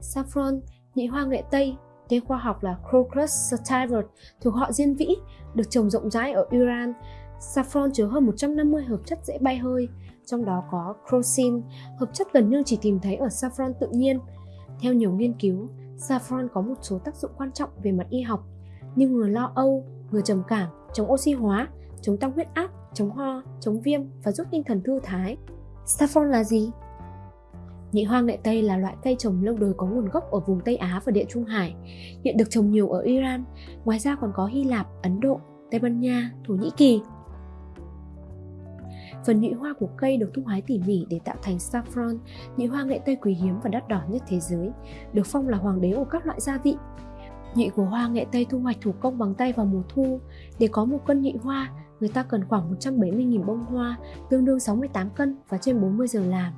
Saffron, nhị hoa nghệ Tây, tên khoa học là Crocus sativus, thuộc họ Diên Vĩ, được trồng rộng rãi ở Iran. Saffron chứa hơn 150 hợp chất dễ bay hơi, trong đó có crocin, hợp chất gần như chỉ tìm thấy ở saffron tự nhiên. Theo nhiều nghiên cứu, saffron có một số tác dụng quan trọng về mặt y học như ngừa lo âu, ngừa trầm cảm, chống oxy hóa, chống tăng huyết áp, chống ho, chống viêm và giúp tinh thần thư thái. Saffron là gì? Nhị hoa nghệ Tây là loại cây trồng lâu đời có nguồn gốc ở vùng Tây Á và Địa Trung Hải, hiện được trồng nhiều ở Iran, ngoài ra còn có Hy Lạp, Ấn Độ, Tây Ban Nha, Thổ Nhĩ Kỳ. Phần nhụy hoa của cây được thu hái tỉ mỉ để tạo thành saffron, nhụy hoa nghệ Tây quý hiếm và đắt đỏ nhất thế giới, được phong là hoàng đế của các loại gia vị. Nhụy của hoa nghệ Tây thu hoạch thủ công bằng tay vào mùa thu. Để có một cân nhụy hoa, người ta cần khoảng 170.000 bông hoa, tương đương 68 cân và trên 40 giờ làm.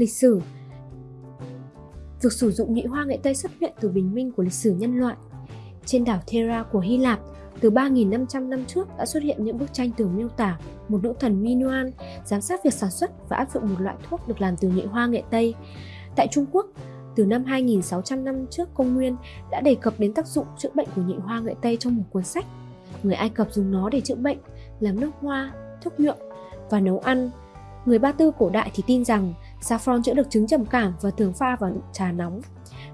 Lịch sử Việc sử dụng nhụy hoa nghệ Tây xuất hiện từ bình minh của lịch sử nhân loại. Trên đảo Thera của Hy Lạp, từ 3.500 năm trước đã xuất hiện những bức tranh tường miêu tả một nữ thần Minoan giám sát việc sản xuất và áp dụng một loại thuốc được làm từ nhụy hoa nghệ Tây. Tại Trung Quốc, từ năm 2600 năm trước công nguyên đã đề cập đến tác dụng chữa bệnh của nhị hoa nghệ Tây trong một cuốn sách. Người Ai Cập dùng nó để chữa bệnh, làm nước hoa, thuốc nhuộm và nấu ăn. Người Ba Tư cổ đại thì tin rằng saffron chữa được chứng trầm cảm và thường pha vào trà nóng.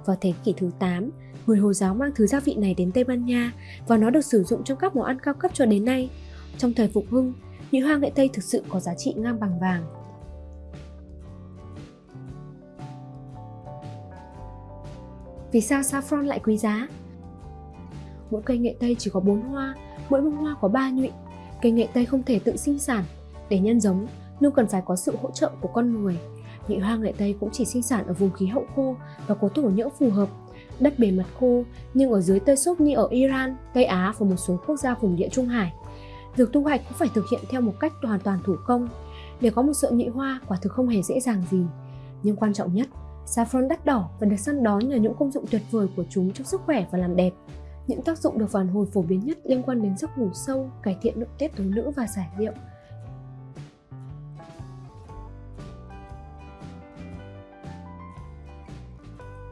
Vào thế kỷ thứ 8, người Hồi giáo mang thứ gia vị này đến Tây Ban Nha và nó được sử dụng trong các món ăn cao cấp cho đến nay. Trong thời phục hưng, nhụy hoa nghệ Tây thực sự có giá trị ngang bằng vàng. Vì sao saffron lại quý giá? Mỗi cây nghệ Tây chỉ có 4 hoa, mỗi bông hoa có 3 nhụy. Cây nghệ Tây không thể tự sinh sản. Để nhân giống, luôn cần phải có sự hỗ trợ của con người nhị hoa nghệ Tây cũng chỉ sinh sản ở vùng khí hậu khô và có thổ nhưỡng phù hợp đất bề mặt khô nhưng ở dưới tơi xốp như ở Iran, Tây Á và một số quốc gia vùng địa Trung Hải. Việc thu hoạch cũng phải thực hiện theo một cách hoàn toàn thủ công. Để có một sợi nhị hoa quả thực không hề dễ dàng gì. Nhưng quan trọng nhất, saffron đắt đỏ và được săn đón nhờ những công dụng tuyệt vời của chúng trong sức khỏe và làm đẹp. Những tác dụng được phản hồi phổ biến nhất liên quan đến giấc ngủ sâu, cải thiện nội tiết tố nữ và giải rượu.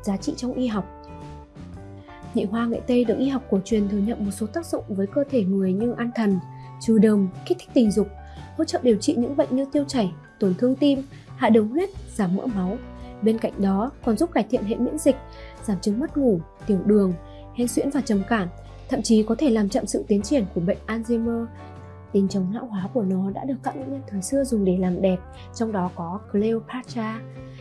Giá trị trong y học Nhị hoa nghệ Tây được y học cổ truyền thừa nhận một số tác dụng với cơ thể người như an thần, trừ đờm, kích thích tình dục, hỗ trợ điều trị những bệnh như tiêu chảy, tổn thương tim, hạ đường huyết, giảm mỡ máu. Bên cạnh đó còn giúp cải thiện hệ miễn dịch, giảm chứng mất ngủ, tiểu đường, hen suyễn và trầm cảm, thậm chí có thể làm chậm sự tiến triển của bệnh Alzheimer. Tên chống lão hóa của nó đã được các nữ nhân thời xưa dùng để làm đẹp, trong đó có Cleopatra.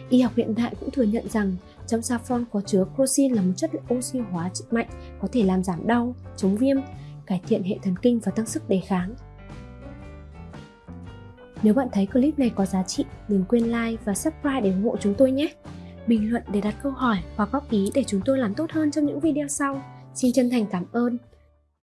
Y học hiện đại cũng thừa nhận rằng trong saffron có chứa crocin là một chất oxy hóa mạnh có thể làm giảm đau, chống viêm, cải thiện hệ thần kinh và tăng sức đề kháng. Nếu bạn thấy clip này có giá trị, đừng quên like và subscribe để ủng hộ chúng tôi nhé. Bình luận để đặt câu hỏi hoặc góp ý để chúng tôi làm tốt hơn trong những video sau. Xin chân thành cảm ơn